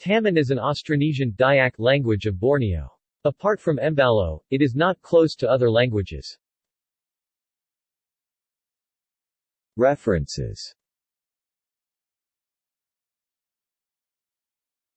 Taman is an Austronesian Dayak language of Borneo. Apart from Embalo, it is not close to other languages. References